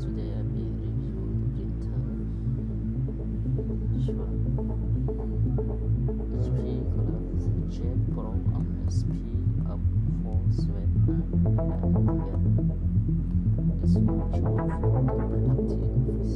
today I will review printer Sure HP Colors Jet Pro on SP up 479 here this one show um, for the printing office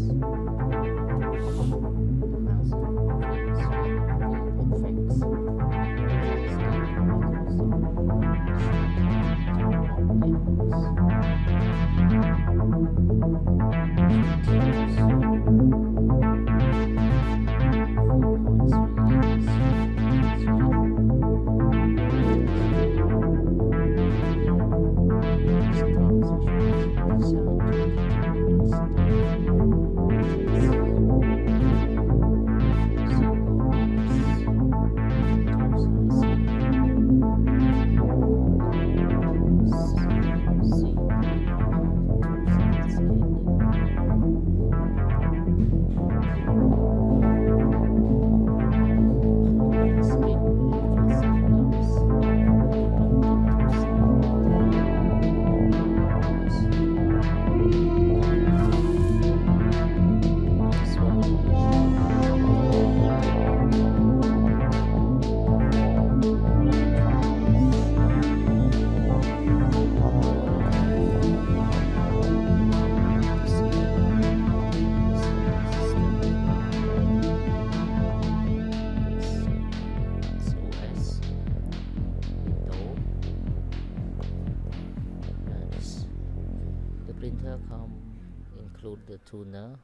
Printer come include the toner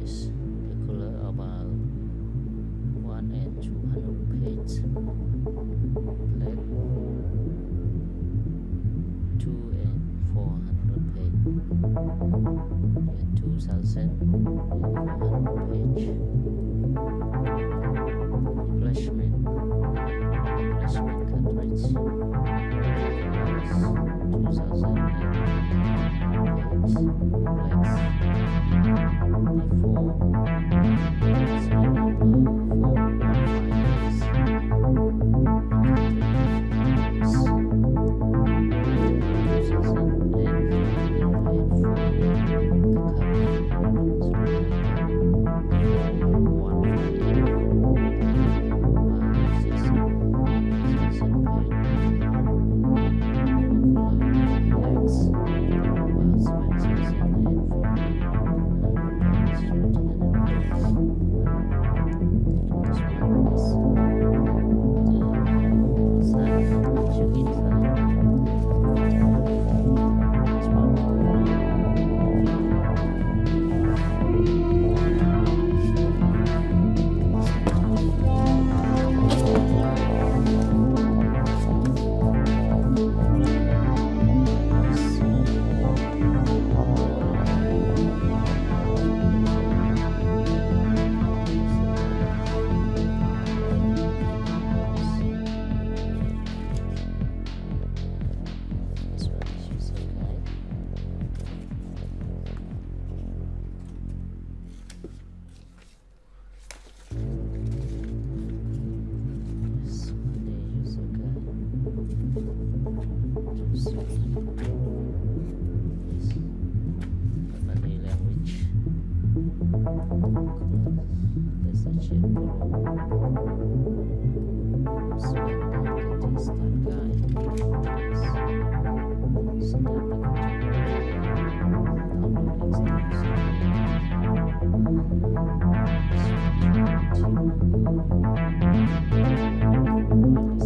is regular about 1 and 200 page plate 2 and 400 page and 2000 and 400 page replacement replacement cartridge 2000 Nice. That's the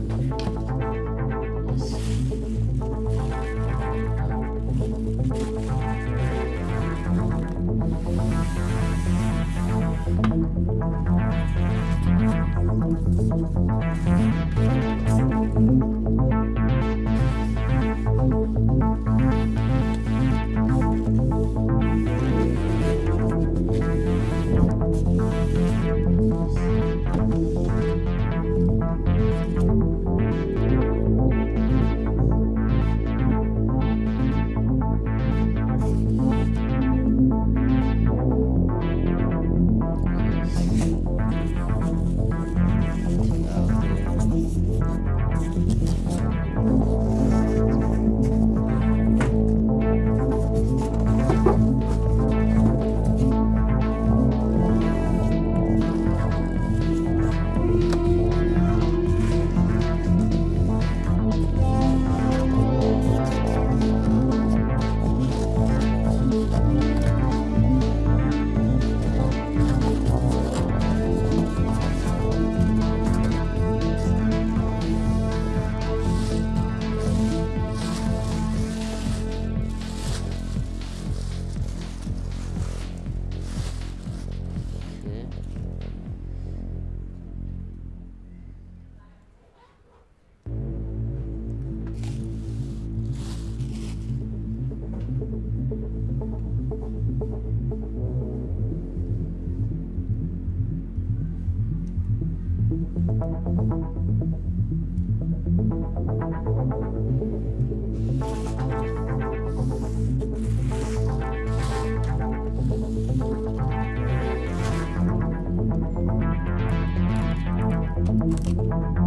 Thank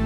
you.